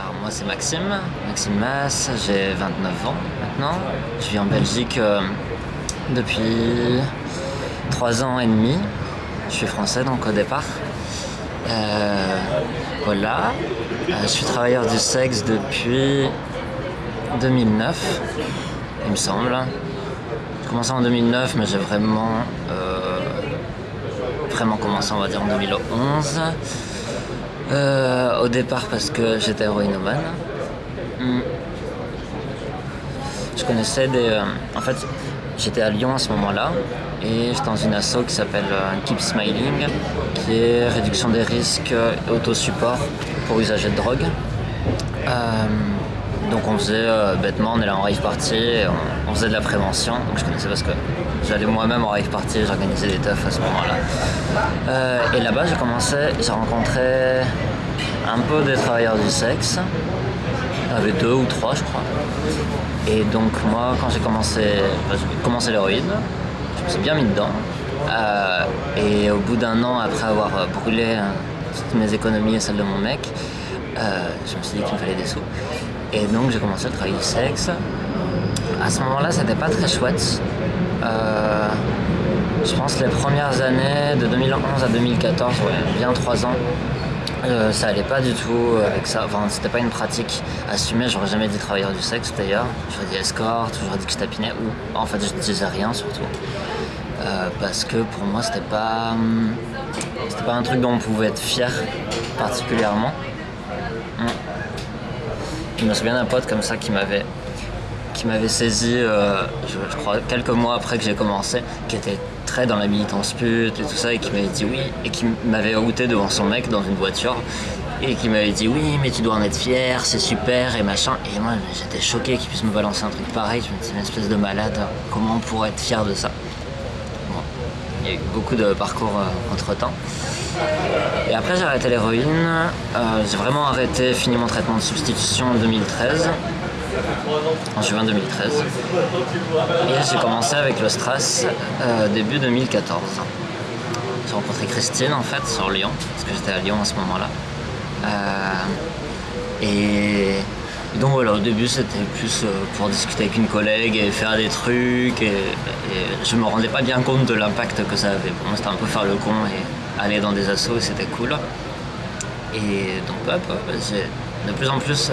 Alors moi c'est Maxime, Maxime Mass, j'ai 29 ans maintenant. Je vis en Belgique euh, depuis 3 ans et demi. Je suis français donc au départ. Euh, voilà. Euh, je suis travailleur du sexe depuis 2009, il me semble. J'ai commencé en 2009 mais j'ai vraiment, vraiment commencé on va dire en 2011. Euh, au départ parce que j'étais héroïnomane. Hmm. Je connaissais des... euh, en fait, j'étais à Lyon à ce moment-là et j'étais dans une asso qui s'appelle euh, Keep Smiling, qui est réduction des risques et autosupport pour usagers de drogue. Euh, donc on faisait euh, bêtement, on allait en rave party, et on, on faisait de la prévention. Donc je connaissais parce que j'allais moi-même en rave party, j'organisais des teufs à ce moment-là. Euh, et là-bas j'ai commencé, j'ai rencontré un peu des travailleurs du sexe. Il y avait deux ou trois je crois. Et donc moi quand j'ai commencé, enfin, l'héroïne, je me suis bien mis dedans. Euh, et au bout d'un an après avoir brûlé euh, toutes mes économies et celles de mon mec, euh, je me suis dit qu'il me fallait des sous. Et donc j'ai commencé à travailler du sexe. À ce moment-là, c'était pas très chouette. Euh, je pense les premières années, de 2011 à 2014, ouais, bien trois ans, euh, ça allait pas du tout avec ça. Enfin, c'était pas une pratique assumée. J'aurais jamais dit travailleur du sexe d'ailleurs. J'aurais dit escorte, j'aurais dit que je tapinais ou en fait je disais rien surtout. Euh, parce que pour moi c'était pas hum, c'était pas un truc dont on pouvait être fier particulièrement. Hum. Je me souviens d'un pote comme ça qui m'avait qui m'avait saisi, euh, je, je crois, quelques mois après que j'ai commencé, qui était dans la militance pute et tout ça, et qui m'avait dit oui, et qui m'avait outé devant son mec dans une voiture, et qui m'avait dit oui, mais tu dois en être fier, c'est super, et machin. Et moi, j'étais choqué qu'il puisse me balancer un truc pareil. Je me disais, une espèce de malade, comment on pourrait être fier de ça? Bon, il y a eu beaucoup de parcours entre temps. Et après, j'ai arrêté l'héroïne. Euh, j'ai vraiment arrêté, fini mon traitement de substitution en 2013 en juin 2013. Et j'ai commencé avec le Stras euh, début 2014. J'ai rencontré Christine en fait sur Lyon, parce que j'étais à Lyon à ce moment-là. Euh, et, donc voilà, au début c'était plus euh, pour discuter avec une collègue et faire des trucs. Et, et je me rendais pas bien compte de l'impact que ça avait. Pour moi c'était un peu faire le con et aller dans des assos et c'était cool. Et donc hop, j'ai de plus en plus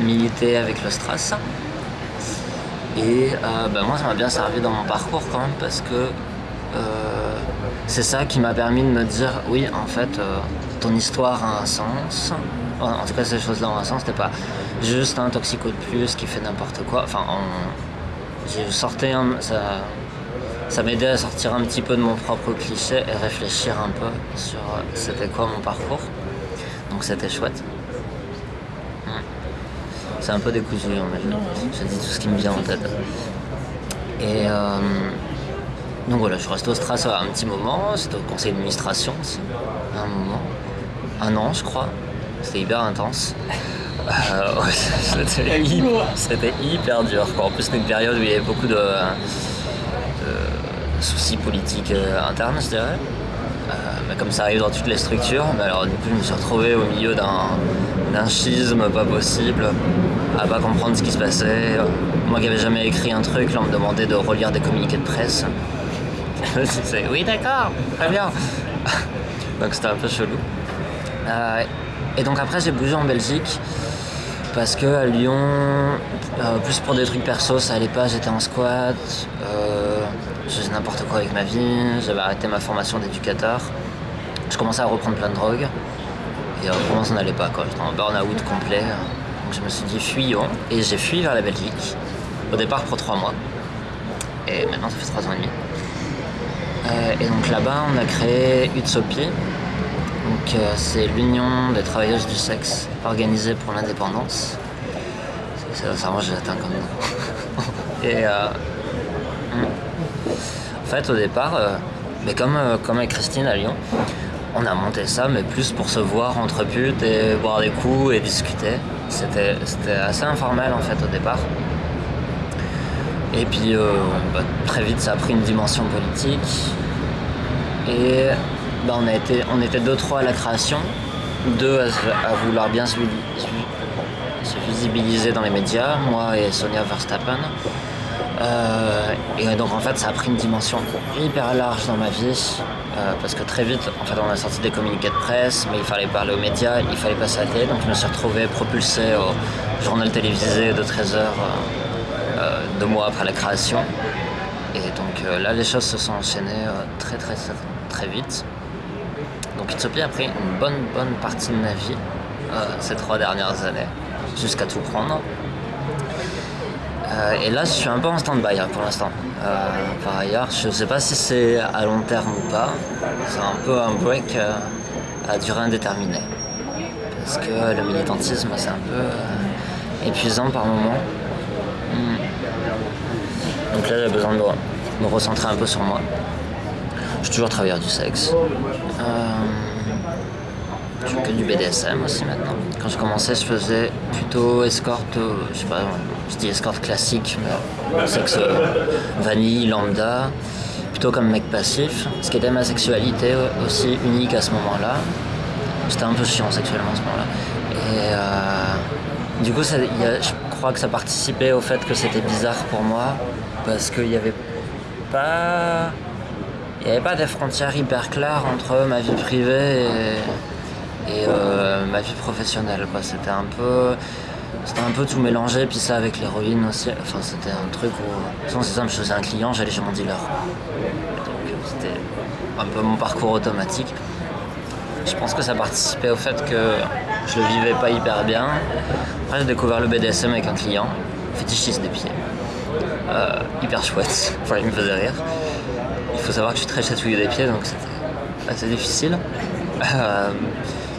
milité avec le Stras. Et euh, bah, moi, ça m'a bien servi dans mon parcours quand même parce que euh, c'est ça qui m'a permis de me dire oui, en fait, euh, ton histoire a un sens. En tout cas, ces choses-là ont un sens. C'était pas juste un toxico de plus qui fait n'importe quoi. Enfin, j'ai sorti un- ça, ça m'aidait à sortir un petit peu de mon propre cliché et réfléchir un peu sur c'était quoi mon parcours. Donc c'était chouette. C'est un peu décousu, hein, mais je, je dis tout ce qui me vient en tête. Et euh, donc voilà, je suis resté au Stras un petit moment, c'était au conseil d'administration aussi, un moment, un an je crois, c'était hyper intense. Euh, ouais, c'était, hyper, dur. quoi. En plus, c'était une période où il y avait beaucoup de, de soucis politiques euh, internes, je dirais. Euh, mais comme ça arrive dans toutes les structures, mais alors du coup je me suis retrouvé au milieu d'un, schisme pas possible, à pas comprendre ce qui se passait. Moi qui n'avais jamais écrit un truc, là on me demandait de relire des communiqués de presse. Oui d'accord, très bien. donc c'était un peu chelou. Euh, et donc après j'ai bougé en Belgique parce que à Lyon, euh, plus pour des trucs perso, ça allait pas, j'étais en squat, je faisais n'importe quoi avec ma vie, j'avais arrêté ma formation d'éducateur, je commençais à reprendre plein de drogues, et vraiment ça n'allait pas quoi, j'étais en burn-out complet, donc je me suis dit fuyons, et j'ai fui vers la Belgique, au départ pour trois mois, et maintenant ça fait trois ans et demi. Euh, et donc là-bas on a créé Utsopi, donc euh, c'est l'union des travailleuses du sexe organisée pour l'indépendance. Ça, ça moi je l'atteins comme nom. Et euh, hmm. Fait au départ, euh, mais comme, euh, comme avec Christine à Lyon, on a monté ça mais plus pour se voir entre putes et boire des coups et discuter. C'était assez informel en fait au départ. Et puis euh, bah, très vite ça a pris une dimension politique. Et bah, on, a été, on était deux trois à la création, deux à, se- vouloir bien se, s'est visibilisé dans les médias, moi et Sonia Verstappen. Euh, et donc en fait ça a pris une dimension hyper large dans ma vie euh, parce que très vite en fait on a sorti des communiqués de presse mais il fallait parler aux médias, il fallait passer à la télé. Donc je me suis retrouvé propulsé au journal télévisé de 13 heures euh, deux mois après la création. Et donc là les choses se sont enchaînées très très très vite. Donc Utopia a pris une bonne bonne partie de ma vie ces trois dernières années jusqu'à tout prendre euh, et là, je suis un peu en stand-by hein, pour l'instant. Euh, par ailleurs, je ne sais pas si c'est à long terme ou pas. C'est un peu un break euh, à durée indéterminée. Parce que le militantisme, c'est un peu épuisant par moment. Hmm. Donc là, j'ai besoin de me, recentrer un peu sur moi. Je suis toujours travailleur du sexe. je fais que du BDSM aussi maintenant. Quand je commençais, je faisais plutôt escorte, je sais pas, je dis escorte classique, mais sexe vanille, lambda, plutôt comme mec passif, ce qui était ma sexualité aussi unique à ce moment-là. J'étais un peu chiant sexuellement à ce moment-là. Et euh, du coup, je crois que ça participait au fait que c'était bizarre pour moi, parce qu'il n'y avait pas. Il n'y avait pas des frontières hyper claires entre ma vie privée et, euh, ma vie professionnelle. C'était un peu c'était un peu tout mélangé, puis ça avec l'héroïne aussi. Enfin, c'était un truc où, sans simple, je faisais un client, j'allais chez mon dealer. Donc c'était un peu mon parcours automatique. Je pense que ça participait au fait que je le vivais pas hyper bien. Après, j'ai découvert le BDSM avec un client, fétichiste des pieds. Euh, hyper chouette, enfin, il me faisait rire. Il faut savoir que je suis très chatouilleux des pieds, donc c'était assez difficile. Euh,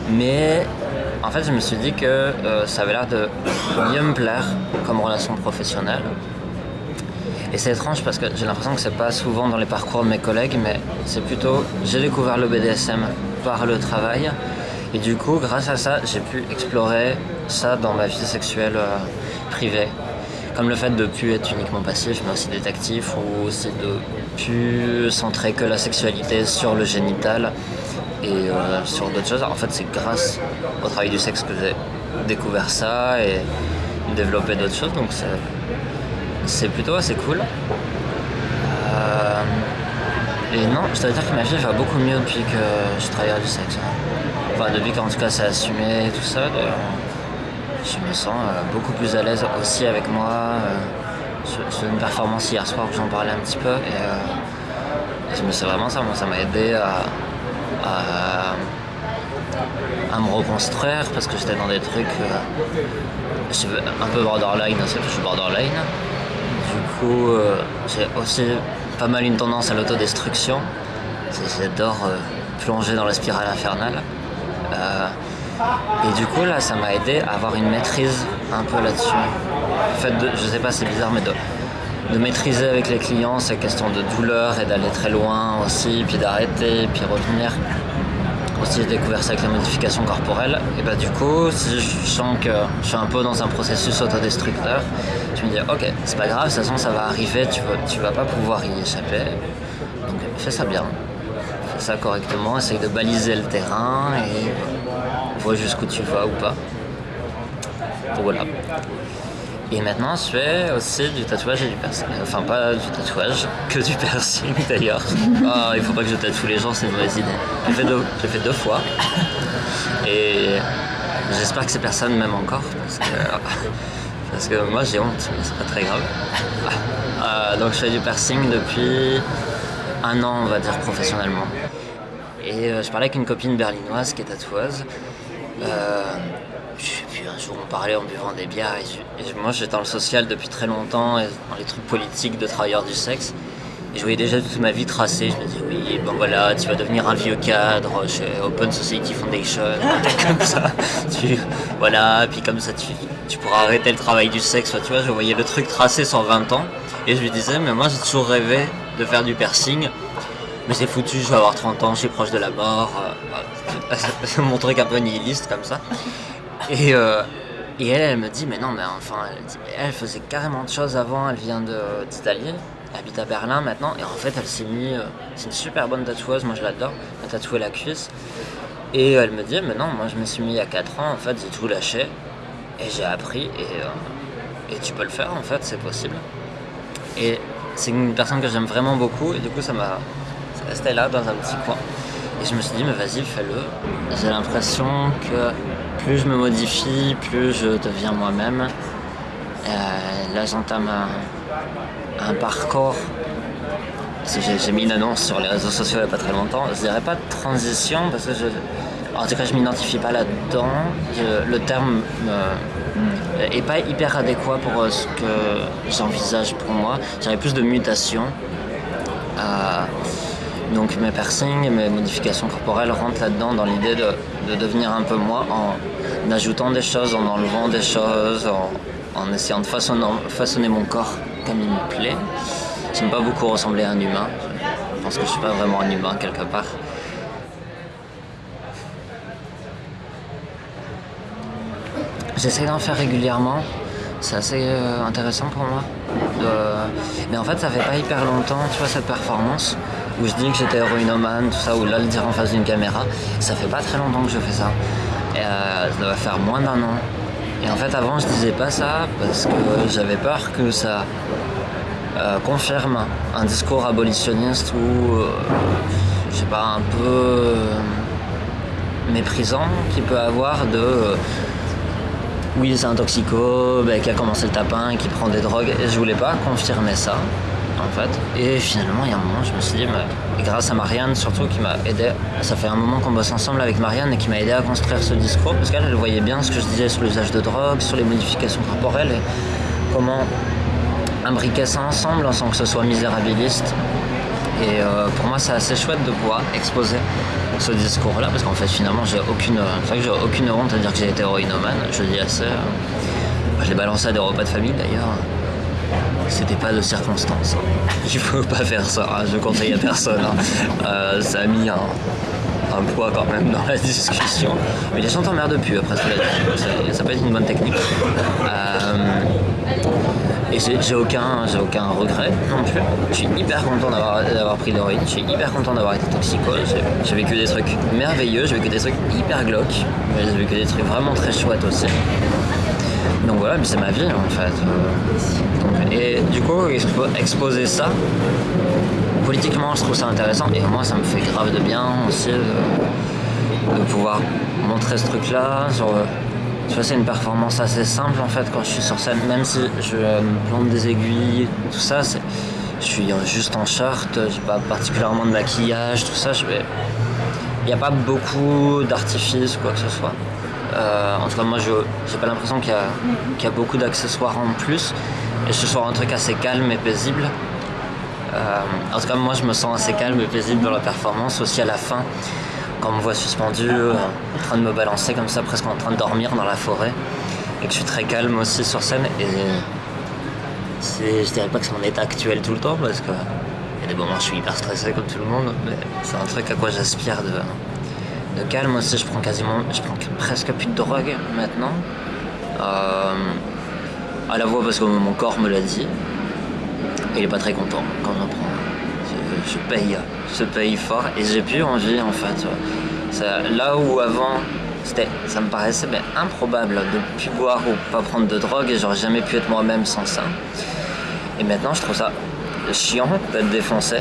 mais en fait, je me suis dit que euh, ça avait l'air de mieux me plaire comme relation professionnelle. Et c'est étrange parce que j'ai l'impression que c'est pas souvent dans les parcours de mes collègues, mais c'est plutôt j'ai découvert le BDSM par le travail. Et du coup, grâce à ça, j'ai pu explorer ça dans ma vie sexuelle euh, privée. Comme le fait de ne plus être uniquement passif, mais aussi détective, ou aussi de plus centrer que la sexualité sur le génital et euh, sur d'autres choses. En fait, c'est grâce au travail du sexe que j'ai découvert ça et développé d'autres choses. Donc, c'est plutôt assez cool. Euh, et non, je dois dire que ma vie va beaucoup mieux depuis que je travaille du sexe. Enfin, depuis qu'en tout cas c'est assumé et tout ça, je me sens euh, beaucoup plus à l'aise aussi avec moi. sur, une performance hier soir où j'en parlais un petit peu et je me vraiment ça, moi ça m'a aidé à, à, me reconstruire parce que j'étais dans des trucs euh, un peu borderline, c'est que je suis borderline. Du coup, euh, j'ai aussi pas mal une tendance à l'autodestruction. J'adore euh, plonger dans la spirale infernale. et du coup, là, ça m'a aidé à avoir une maîtrise un peu là-dessus. Fait, je sais pas, c'est bizarre, mais de, de maîtriser avec les clients ces questions de douleur et d'aller très loin aussi, puis d'arrêter, puis revenir. Aussi, j'ai découvert ça avec la modification corporelle. Et bah, du coup, si je sens que je suis un peu dans un processus autodestructeur, je me dis, ok, c'est pas grave, de toute façon, ça va arriver, tu tu vas pas pouvoir y échapper. Donc, fais ça bien. Fais ça correctement, essaye de baliser le terrain et vois jusqu'où tu vas ou pas. Voilà. Et maintenant, je fais aussi du tatouage et du piercing. Enfin, pas du tatouage, que du piercing d'ailleurs. Oh, il faut pas que je tatoue les gens, c'est une mauvaise idée. J'ai fait, fait deux fois. Et j'espère que ces personnes m'aiment encore. Parce que, parce que moi, j'ai honte, mais c'est pas très grave. Euh, donc, je fais du piercing depuis un an, on va dire, professionnellement. Et euh, je parlais avec une copine berlinoise qui est tatoueuse. Euh, un jour on parlait en buvant des bières et, moi j'étais dans le social depuis très longtemps et dans les trucs politiques de travailleurs du sexe. Et je voyais déjà toute ma vie tracée. Je me disais oui bon voilà tu vas devenir un vieux cadre chez Open Society Foundation comme ça. Tu, voilà puis comme ça tu, tu pourras arrêter le travail du sexe. Tu vois je voyais le truc tracé sur 20 ans. Et je lui disais mais moi j'ai toujours rêvé de faire du piercing. Mais c'est foutu, je vais avoir 30 ans, je suis proche de la mort. Euh, mon truc un peu nihiliste comme ça. Et, euh, et elle, elle me dit, mais non, mais enfin, elle, faisait carrément de choses avant, elle vient d'Italie, elle habite à Berlin maintenant, et en fait, elle s'est mis, euh, c'est une super bonne tatoueuse, moi je l'adore, elle a tatoué la cuisse. Et elle me dit, mais non, moi je me suis mis il y a 4 ans, en fait, j'ai tout lâché. Et j'ai appris et, et tu peux le faire en fait, c'est possible. Et c'est une personne que j'aime vraiment beaucoup et du coup ça m'a resté là dans un petit coin. Et je me suis dit mais vas-y fais-le. J'ai l'impression que plus je me modifie, plus je deviens moi-même. là j'entame un, parcours. J'ai mis une annonce sur les réseaux sociaux il n'y a pas très longtemps. Je dirais pas de transition parce que je, en tout cas je m'identifie pas là-dedans. Le terme est pas hyper adéquat pour ce que j'envisage pour moi. J'aurais plus de mutation. Euh, donc mes piercings et mes modifications corporelles rentrent là-dedans dans l'idée de, devenir un peu moi en ajoutant des choses, en enlevant des choses, en, essayant de façonner, mon corps comme il me plaît. J'aime pas beaucoup ressembler à un humain. Je pense que je suis pas vraiment un humain quelque part. J'essaie d'en faire régulièrement. C'est assez euh, intéressant pour moi. Mais en fait, ça fait pas hyper longtemps, tu vois, cette performance où je dis que j'étais héroïnomane, tout ça, ou là le dire en face d'une caméra. Ça fait pas très longtemps que je fais ça. Et euh, ça doit faire moins d'un an. Et en fait, avant, je disais pas ça parce que j'avais peur que ça euh, confirme un discours abolitionniste ou, je sais pas, un peu méprisant qu'il peut avoir de oui, c'est un toxico qui a commencé le tapin, qui prend des drogues. Et je voulais pas confirmer ça, Et finalement, il y a un moment, je me suis dit, et grâce à Marianne, surtout, qui m'a aidé, ça fait un moment qu'on bosse ensemble avec Marianne et qui m'a aidé à construire ce discours, parce qu'elle, elle voyait bien ce que je disais sur l'usage de drogue, sur les modifications corporelles et comment imbriquer ça ensemble sans que ce soit misérabiliste. Et euh, pour moi, c'est assez chouette de pouvoir exposer ce discours-là, parce qu'en fait, finalement, j'ai aucune, aucune honte à dire que j'ai été héroïnomane. Je dis assez. Euh, je l'ai balancé à des repas de famille d'ailleurs. C'était pas de circonstance. Il faut pas faire ça. Hein. Je conseille à personne. Hein. Euh, ça a mis un, poids quand même dans la discussion. Mais les gens t'emmerdent plus après ça. Ça peut être une bonne technique. Euh, et j'ai aucun, aucun regret non plus. Je suis hyper content d'avoir pris l'héroïne, je suis hyper content d'avoir été toxico. J'ai vécu des trucs merveilleux, j'ai vécu des trucs hyper glauques, j'ai vécu des trucs vraiment très chouettes aussi. Donc voilà, mais c'est ma vie en fait. et du coup, exposer ça, politiquement, je trouve ça intéressant et moi, ça me fait grave de bien aussi de, pouvoir montrer ce truc-là. Tu vois, c'est une performance assez simple en fait quand je suis sur scène, même si je me plante des aiguilles, tout ça, je suis juste en short, j'ai pas particulièrement de maquillage, tout ça. Il n'y a pas beaucoup d'artifices quoi que ce soit. Euh, en tout cas, moi, j'ai pas l'impression qu'il y, a beaucoup d'accessoires en plus. Et ce soit un truc assez calme et paisible. Euh, en tout cas, moi, je me sens assez calme et paisible dans la performance, aussi à la fin quand on me voit suspendu, euh, en train de me balancer comme ça, presque en train de dormir dans la forêt, et que je suis très calme aussi sur scène, et je dirais pas que c'est mon état actuel tout le temps, parce que y a des moments où je suis hyper stressé comme tout le monde, mais c'est un truc à quoi j'aspire de, de calme aussi. Je prends quasiment, je prends presque plus de drogue maintenant. Euh, à la voix parce que mon corps me l'a dit. Il est pas très content quand j'en prends je paye, je paye fort et j'ai plus envie en fait. là où avant, ça me paraissait improbable de plus boire ou pas prendre de drogue et j'aurais jamais pu être moi-même sans ça. Et maintenant, je trouve ça chiant d'être défoncé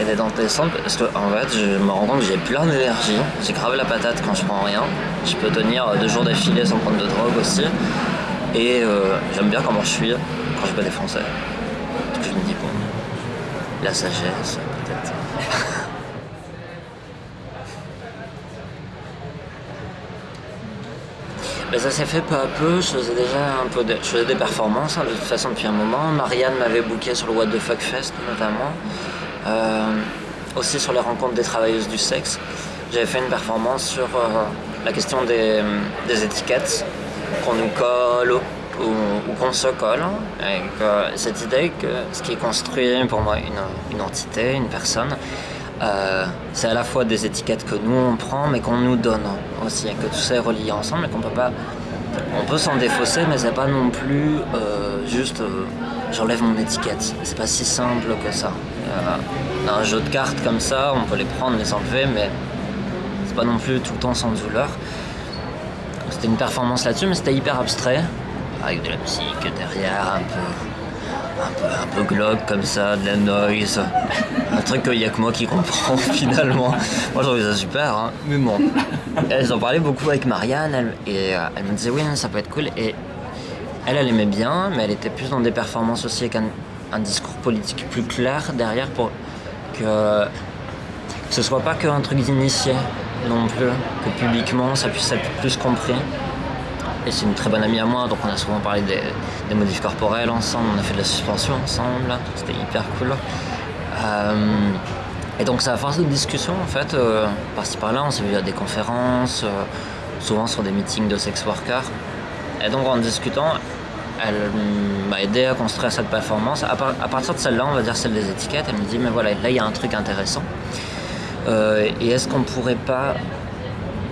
et d'être en descente parce que en fait, je me rends compte que j'ai plein d'énergie. J'ai gravé la patate quand je prends rien. Je peux tenir deux jours d'affilée sans prendre de drogue aussi. Et euh, j'aime bien comment je suis quand je peux défoncer. je me dis, bon, la sagesse, Mais ça s'est fait peu à peu, je faisais déjà un peu je faisais des performances hein, de toute façon depuis un moment. Marianne m'avait booké sur le What the Fuck Fest notamment. Euh, aussi sur les rencontres des travailleuses du sexe. J'avais fait une performance sur euh, la question des, étiquettes qu'on nous colle ou, qu'on se colle, avec cette idée que ce qui construit pour moi une, entité, une personne, euh, c'est à la fois des étiquettes que nous on prend mais qu'on nous donne aussi, et que tout ça est relié ensemble et qu'on peut pas. On peut s'en défausser, mais c'est pas non plus euh, juste euh, j'enlève mon étiquette. C'est pas si simple que ça. un jeu de cartes comme ça, on peut les prendre, les enlever, mais c'est pas non plus tout le temps sans douleur. C'était une performance là-dessus, mais c'était hyper abstrait. avec de la musique derrière, un peu, un peu, un peu glauque comme ça, de la noise. Un truc qu'il n'y a que moi qui comprends finalement. Moi je trouve ça super, hein. mais bon. Elles en parlaient beaucoup avec Marianne et euh, elle me disait oui, ça peut être cool. Et elle, elle aimait bien, mais elle était plus dans des performances aussi avec un, un discours politique plus clair derrière pour que ce soit pas qu'un truc d'initié non plus, que publiquement ça puisse être plus compris. Et c'est une très bonne amie à moi, donc on a souvent parlé des, modifs corporels ensemble, on a fait de la suspension ensemble, c'était hyper cool. Euh, et donc c'est à force de discussion en fait, euh, par-ci par-là, on s'est vu à des conférences, euh, souvent sur des meetings de sex workers. Et donc en discutant, elle m'a aidé à construire cette performance. À, à partir de celle-là, on va dire celle des étiquettes, elle me dit mais voilà, là il y a un truc intéressant. Et est-ce qu'on pourrait pas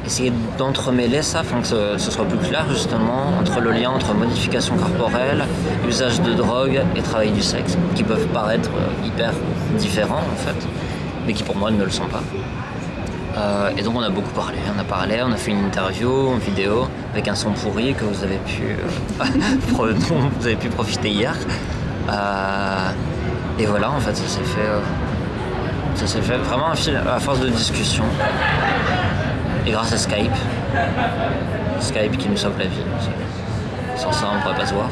essayer d'entremêler ça afin que ce, soit plus clair justement entre le lien entre modification corporelle, usage de drogue et travail du sexe, qui peuvent paraître euh, hyper différents en fait, mais qui pour moi ne le sont pas. Euh, et donc on a beaucoup parlé, on a parlé, on a fait une interview, une vidéo avec un son pourri que vous avez pu, euh, vous avez pu profiter hier. Et voilà, en fait, ça s'est fait, ça s'est fait vraiment à force de discussion. Et grâce à Skype, Skype qui nous sauve la vie. Sans ça, on ne pourrait pas se voir.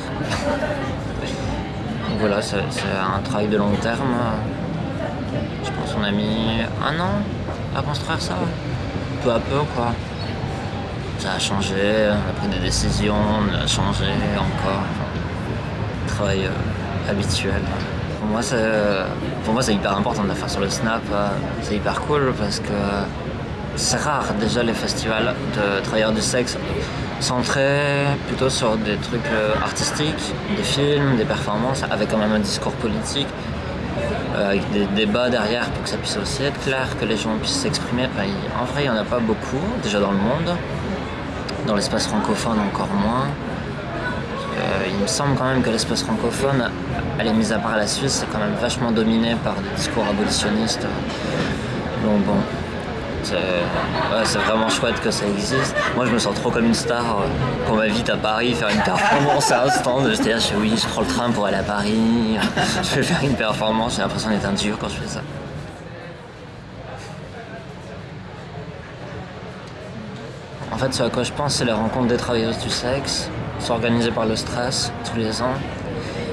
Donc voilà, c'est un travail de long terme. Je pense qu'on a mis un an à construire ça. Peu à peu, quoi. Ça a changé, on a pris des décisions, on a changé encore. Travail euh, habituel. Pour moi, c'est pour moi, c'est hyper important de la faire sur le Snap. euh, C'est hyper cool parce que c'est rare déjà les festivals de travailleurs du sexe centrés plutôt sur des trucs euh, artistiques, des films, des performances avec quand même un discours politique euh, avec des débats derrière pour que ça puisse aussi être clair, que les gens puissent s'exprimer. En vrai, il n'y en a pas beaucoup, déjà dans le monde. Dans l'espace francophone, encore moins. Euh, il me semble quand même que l'espace francophone, elle est mise à part la Suisse, c'est quand même vachement dominé par des discours abolitionnistes. Bon, c'est vraiment chouette que ça existe. Moi, je me sens trop comme une star qu'on m'invite à Paris faire une performance à un stand. Là, je oui, je prends le train pour aller à Paris. Je vais faire une performance. J'ai l'impression d'être un dur quand je fais ça. En fait, ce à quoi je pense, c'est les rencontres des travailleuses du sexe, sont organisées par le stress tous les ans.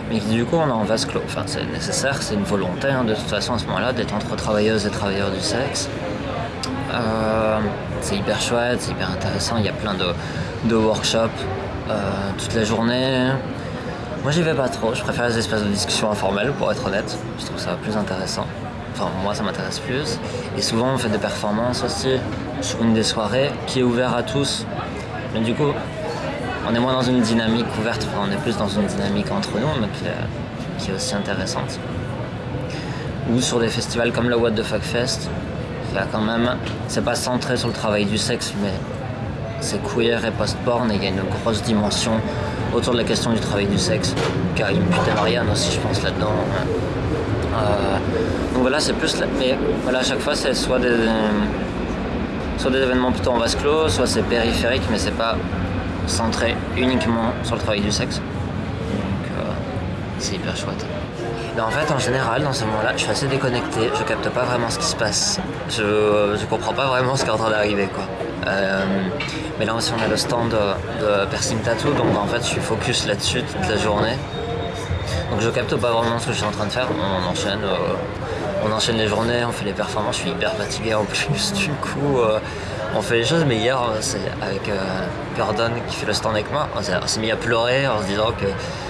Mais du coup, on est en vase clos. Enfin, c'est nécessaire, c'est une volonté, hein, de toute façon, à ce moment-là, d'être entre travailleuses et travailleurs du sexe. Euh, c'est hyper chouette, c'est hyper intéressant. Il y a plein de, de workshops euh, toute la journée. Moi, j'y vais pas trop. Je préfère les espaces de discussion informels, pour être honnête. Je trouve ça plus intéressant. Enfin, moi, ça m'intéresse plus. Et souvent, on fait des performances aussi sur une des soirées qui est ouverte à tous. Mais du coup, on est moins dans une dynamique ouverte. On est plus dans une dynamique entre nous, mais qui est, qui est aussi intéressante. Ou sur des festivals comme le What the Fuck Fest, quand même, c'est pas centré sur le travail du sexe, mais c'est queer et post-porn et il y a une grosse dimension autour de la question du travail du sexe. Car il putain Marianne aussi, je pense, là-dedans. Euh, donc voilà, c'est plus. là- Mais voilà, à chaque fois, c'est soit des, soit des événements plutôt en vase clos, soit c'est périphérique, mais c'est pas centré uniquement sur le travail du sexe. Donc euh, c'est hyper chouette. Mais en fait, en général, dans ce moment-là, je suis assez déconnecté. Je capte pas vraiment ce qui se passe. Je, je comprends pas vraiment ce qui est en train d'arriver, quoi. Euh, mais là aussi, on a le stand de, Piercing Tattoo, donc en fait, je suis focus là-dessus toute la journée. Donc je capte pas vraiment ce que je suis en train de faire. On enchaîne, euh, on enchaîne les journées, on fait les performances. Je suis hyper fatigué en plus. Du coup, euh, on fait les choses. Mais hier, euh, c'est avec euh, Gordon qui fait le stand avec moi. On s'est mis à pleurer en se disant que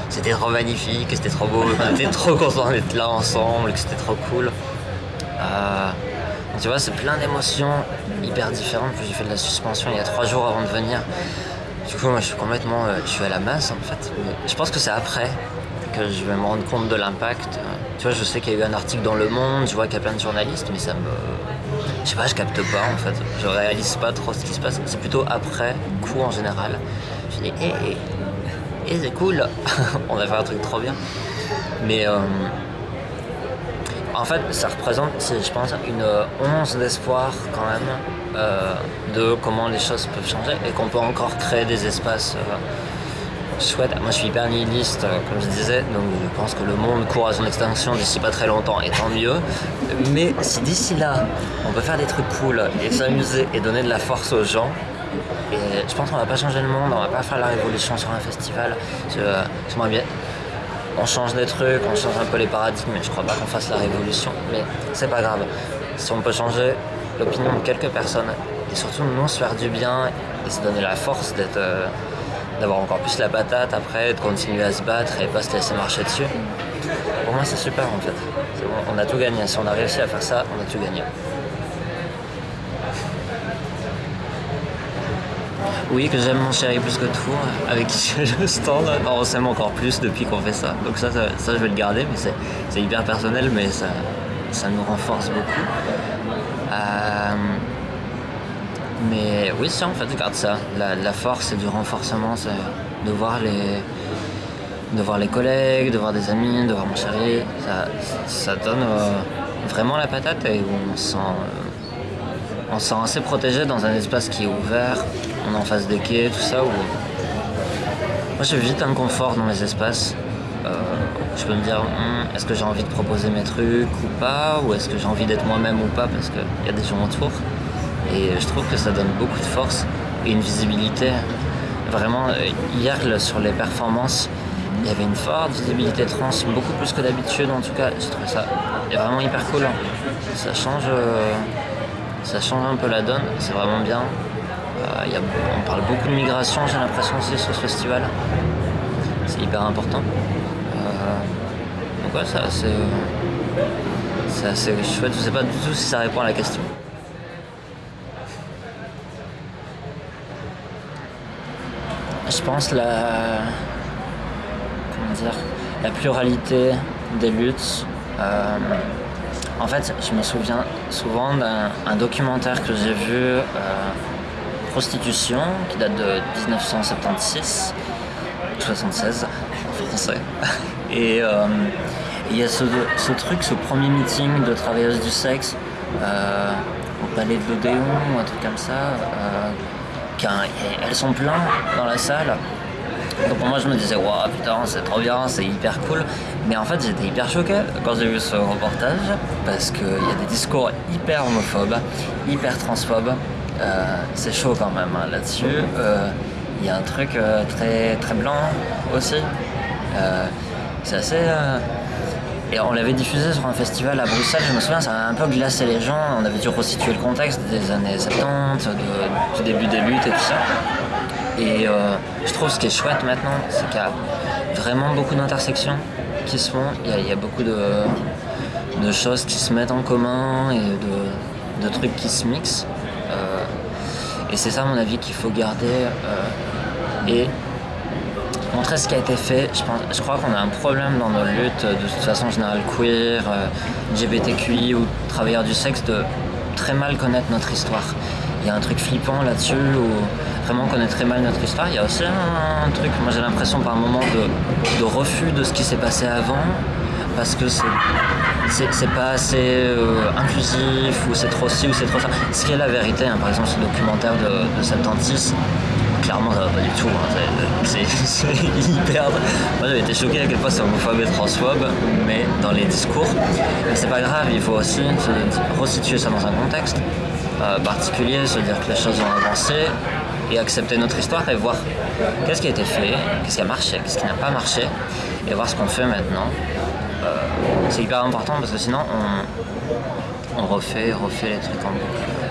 c'était trop magnifique, que c'était trop beau, qu'on était trop contents d'être là ensemble, que c'était trop cool. Euh, tu vois, c'est plein d'émotions hyper différentes. J'ai fait de la suspension il y a trois jours avant de venir. Du coup, moi, je suis complètement, euh, je suis à la masse en fait. Je pense que c'est après que je vais me rendre compte de l'impact. Tu vois, je sais qu'il y a eu un article dans Le Monde, je vois qu'il y a plein de journalistes, mais ça me, je sais pas, je capte pas en fait. Je réalise pas trop ce qui se passe. C'est plutôt après coup en général. Je dis, hé, hé, hé, c'est cool, on a fait un truc trop bien. Mais euh, en fait, ça représente, je pense, une once d'espoir quand même euh, de comment les choses peuvent changer et qu'on peut encore créer des espaces chouette. Moi, je suis hyper nihiliste, euh, comme je disais, donc je pense que le monde court à son extinction d'ici pas très longtemps, et tant mieux. Mais si d'ici là, on peut faire des trucs cool et s'amuser et donner de la force aux gens, je pense qu'on va pas changer le monde, on va pas faire la révolution sur un festival. Je, j'aimerais bien. On change des trucs, on change un peu les paradigmes, mais je crois pas qu'on fasse la révolution. Mais c'est pas grave. Si on peut changer l'opinion de quelques personnes, et surtout nous se faire du bien et se donner la force d'être. euh, d'avoir encore plus la patate après, de continuer à se battre et pas se laisser marcher dessus. Pour moi, c'est super en fait. C'est on a tout gagné. Si on a réussi à faire ça, on a tout gagné. Oui, que j'aime mon chéri plus que tout, avec qui je fais le stand. On s'aime encore plus depuis qu'on fait ça. Donc ça, ça, je vais le garder, mais c'est, hyper personnel, mais ça, ça nous renforce beaucoup. Euh, mais oui, ça, en fait, je garde ça. La, force et du renforcement, c'est de voir les de voir les collègues, de voir des amis, de voir mon chéri, ça, donne euh, vraiment la patate et on se sent, euh, on se sent assez protégé dans un espace qui est ouvert, on est en face des quais, tout ça. Où... Moi j'ai vite un confort dans les espaces. Euh, je peux me dire, Hum, est-ce que j'ai envie de proposer mes trucs ou pas, ou est-ce que j'ai envie d'être moi-même ou pas parce qu'il y a des gens autour. Et je trouve que ça donne beaucoup de force et une visibilité. Vraiment, euh, hier sur les performances, il y avait une forte visibilité trans, beaucoup plus que d'habitude en tout cas. J'ai trouvé ça vraiment hyper cool. hein. Ça change, euh, ça change un peu la donne, c'est vraiment bien. Euh, on parle beaucoup de migration, j'ai l'impression aussi sur ce festival. C'est hyper important. Euh, donc ouais, c'est assez chouette. Je sais pas du tout si ça répond à la question. Je pense la comment dire la pluralité des luttes. euh, en fait, je me souviens souvent d'un un documentaire que j'ai vu, euh, Prostitution, qui date de 1976, 76 en français. Et euh, il y a ce, truc, ce premier meeting de travailleuses du sexe euh, au palais de l'Odéon ou un truc comme ça. elles sont pleines dans la salle. Donc moi je me disais waouh putain c'est trop bien, c'est hyper cool. Mais en fait j'étais hyper choqué quand j'ai vu ce reportage parce qu'il y a des discours hyper homophobes, hyper transphobes. Euh, c'est chaud quand même hein, là-dessus. Euh, Il y a un truc euh, très très blanc aussi. C'est assez. et on l'avait diffusé sur un festival à Bruxelles, je me souviens, ça a un peu glacé les gens. On avait dû resituer le contexte des années 70, de- du début des luttes et tout ça. Et euh, je trouve ce qui est chouette maintenant, c'est qu'il y a vraiment beaucoup d'intersections qui se font. Il y a, beaucoup de, choses qui se mettent en commun et de, trucs qui se mixent. Euh, et c'est ça, à mon avis, qu'il faut garder euh, et montrer ce qui a été fait. Je, pense, je crois qu'on a un problème dans nos luttes, de toute façon générale queer, LGBTQI ou travailleurs du sexe, de très mal connaître notre histoire. Il y a un truc flippant là-dessus où vraiment on connaît très mal notre histoire. Il y a aussi un, truc, moi j'ai l'impression par moment de, refus de ce qui s'est passé avant parce que c'est pas assez euh, inclusif ou c'est trop ci ou c'est trop ça. Ce qui est la vérité, hein, par exemple ce documentaire de, de 76, clairement ça va pas du tout. hein. C'est hyper. Moi j'avais été choqué à quel point c'est homophobe et transphobe, mais dans les discours. C'est pas grave, il faut aussi se resituer ça dans un contexte euh, particulier, se dire que les choses ont avancé et accepter notre histoire et voir qu'est-ce qui a été fait, qu'est-ce qui a marché, qu'est-ce qui n'a pas marché et voir ce qu'on fait maintenant. Euh, c'est hyper important parce que sinon on, on refait, refait les trucs en boucle.